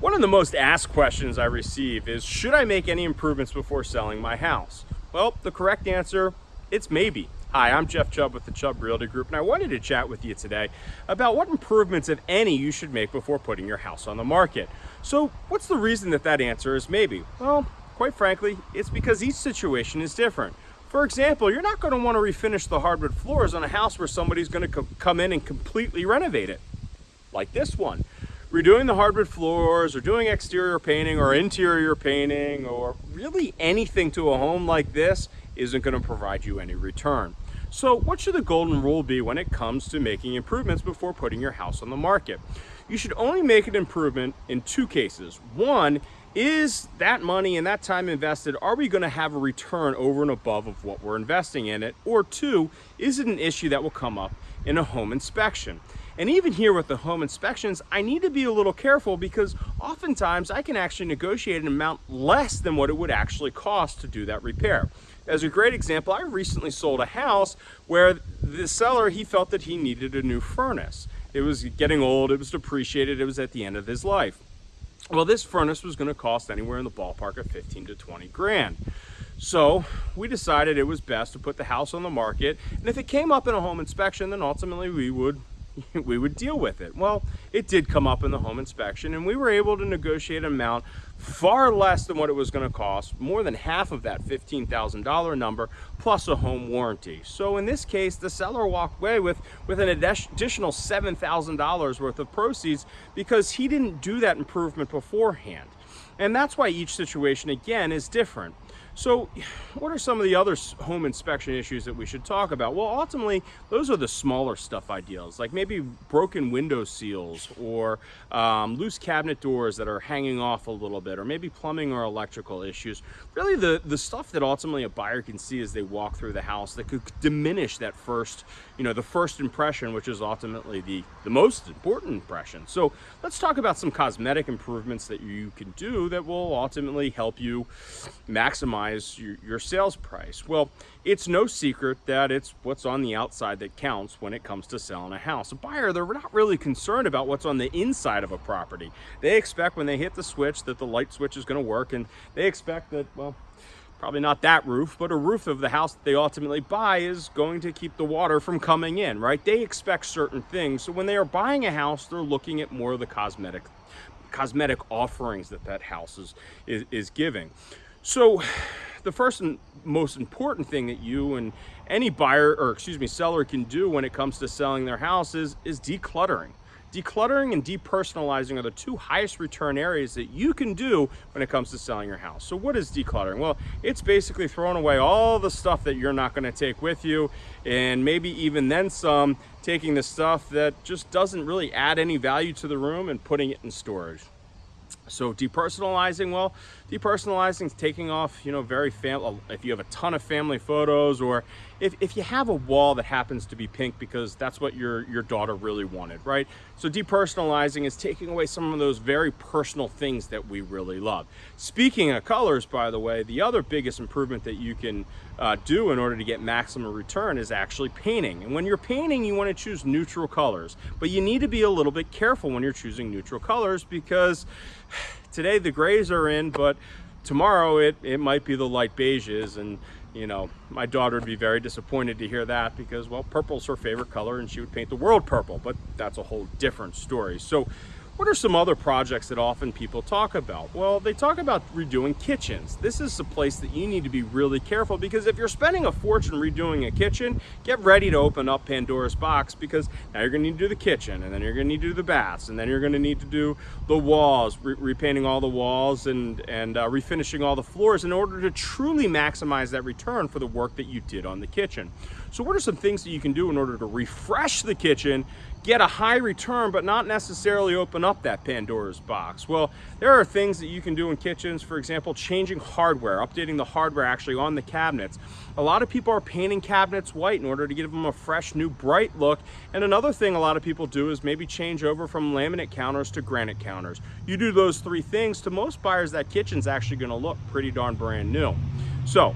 One of the most asked questions I receive is, should I make any improvements before selling my house? Well, the correct answer, it's maybe. Hi, I'm Jeff Chubb with the Chubb Realty Group, and I wanted to chat with you today about what improvements, if any, you should make before putting your house on the market. So what's the reason that that answer is maybe? Well, quite frankly, it's because each situation is different. For example, you're not going to want to refinish the hardwood floors on a house where somebody's going to come in and completely renovate it, like this one. Redoing the hardwood floors or doing exterior painting or interior painting or really anything to a home like this isn't going to provide you any return. So what should the golden rule be when it comes to making improvements before putting your house on the market? You should only make an improvement in two cases. One, is that money and that time invested, are we going to have a return over and above of what we're investing in it? Or two, is it an issue that will come up in a home inspection? And even here with the home inspections, I need to be a little careful because oftentimes I can actually negotiate an amount less than what it would actually cost to do that repair. As a great example, I recently sold a house where the seller, he felt that he needed a new furnace. It was getting old, it was depreciated, it was at the end of his life. Well, this furnace was gonna cost anywhere in the ballpark of 15 to 20 grand. So we decided it was best to put the house on the market. And if it came up in a home inspection, then ultimately we would we would deal with it. Well, it did come up in the home inspection and we were able to negotiate an amount far less than what it was going to cost, more than half of that $15,000 number, plus a home warranty. So in this case, the seller walked away with, with an additional $7,000 worth of proceeds because he didn't do that improvement beforehand. And that's why each situation, again, is different. So what are some of the other home inspection issues that we should talk about? Well, ultimately, those are the smaller stuff ideals, like maybe broken window seals or um, loose cabinet doors that are hanging off a little bit, or maybe plumbing or electrical issues. Really the, the stuff that ultimately a buyer can see as they walk through the house that could diminish that first, you know, the first impression, which is ultimately the, the most important impression. So let's talk about some cosmetic improvements that you can do that will ultimately help you maximize your, your sales price? Well, it's no secret that it's what's on the outside that counts when it comes to selling a house. A buyer, they're not really concerned about what's on the inside of a property. They expect when they hit the switch that the light switch is going to work and they expect that, well, probably not that roof, but a roof of the house that they ultimately buy is going to keep the water from coming in, right? They expect certain things. So when they are buying a house, they're looking at more of the cosmetic cosmetic offerings that that house is, is, is giving. So the first and most important thing that you and any buyer or excuse me seller can do when it comes to selling their house is, is decluttering. Decluttering and depersonalizing are the two highest return areas that you can do when it comes to selling your house. So what is decluttering? Well, it's basically throwing away all the stuff that you're not gonna take with you and maybe even then some taking the stuff that just doesn't really add any value to the room and putting it in storage. So depersonalizing, well, depersonalizing is taking off, you know, very family, if you have a ton of family photos or if, if you have a wall that happens to be pink because that's what your, your daughter really wanted, right? So depersonalizing is taking away some of those very personal things that we really love. Speaking of colors, by the way, the other biggest improvement that you can uh, do in order to get maximum return is actually painting. And when you're painting, you want to choose neutral colors, but you need to be a little bit careful when you're choosing neutral colors because today the grays are in, but tomorrow it, it might be the light beiges and you know, my daughter would be very disappointed to hear that because, well, purple's her favorite color and she would paint the world purple, but that's a whole different story. So what are some other projects that often people talk about? Well, they talk about redoing kitchens. This is a place that you need to be really careful because if you're spending a fortune redoing a kitchen, get ready to open up Pandora's box because now you're gonna need to do the kitchen and then you're gonna need to do the baths and then you're gonna need to do the walls, re repainting all the walls and, and uh, refinishing all the floors in order to truly maximize that return for the work that you did on the kitchen. So what are some things that you can do in order to refresh the kitchen get a high return, but not necessarily open up that Pandora's box? Well, there are things that you can do in kitchens, for example, changing hardware, updating the hardware actually on the cabinets. A lot of people are painting cabinets white in order to give them a fresh, new, bright look. And another thing a lot of people do is maybe change over from laminate counters to granite counters. You do those three things, to most buyers, that kitchen's actually gonna look pretty darn brand new. So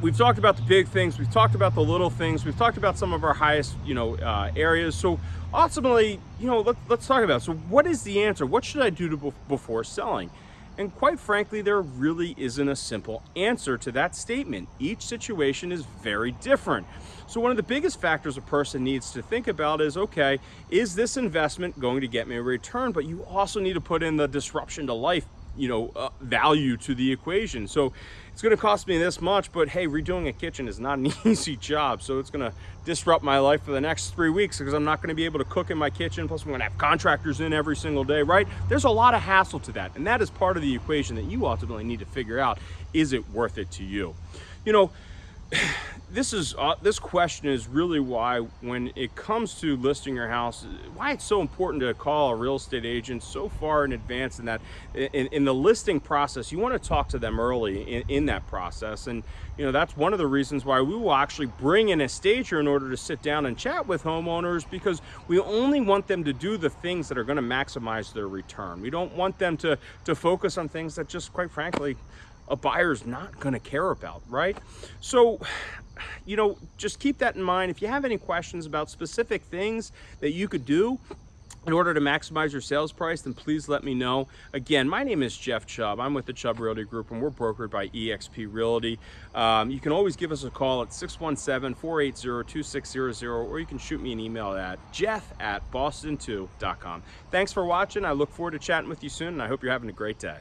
we've talked about the big things, we've talked about the little things, we've talked about some of our highest, you know, uh, areas. So ultimately, you know, let, let's talk about, it. so what is the answer? What should I do to, before selling? And quite frankly, there really isn't a simple answer to that statement. Each situation is very different. So one of the biggest factors a person needs to think about is, okay, is this investment going to get me a return? But you also need to put in the disruption to life you know, uh, value to the equation. So it's going to cost me this much, but hey, redoing a kitchen is not an easy job. So it's going to disrupt my life for the next three weeks because I'm not going to be able to cook in my kitchen. Plus, I'm going to have contractors in every single day, right? There's a lot of hassle to that. And that is part of the equation that you ultimately need to figure out. Is it worth it to you? You know, this is uh, this question is really why when it comes to listing your house why it's so important to call a real estate agent so far in advance in that in, in the listing process. You want to talk to them early in, in, that process. And you know that's one of the reasons why we will actually bring in a stager in order to sit down and chat with homeowners because we only want them to do the things that are going to maximize their return. We don't want them to to focus on things that just quite frankly a buyer's not going to care about, right? So you know, just keep that in mind. If you have any questions about specific things that you could do in order to maximize your sales price, then please let me know. Again, my name is Jeff Chubb. I'm with the Chubb Realty Group and we're brokered by eXp Realty. Um, you can always give us a call at 617-480-2600 or you can shoot me an email at jeff at boston2.com. Thanks for watching. I look forward to chatting with you soon and I hope you're having a great day.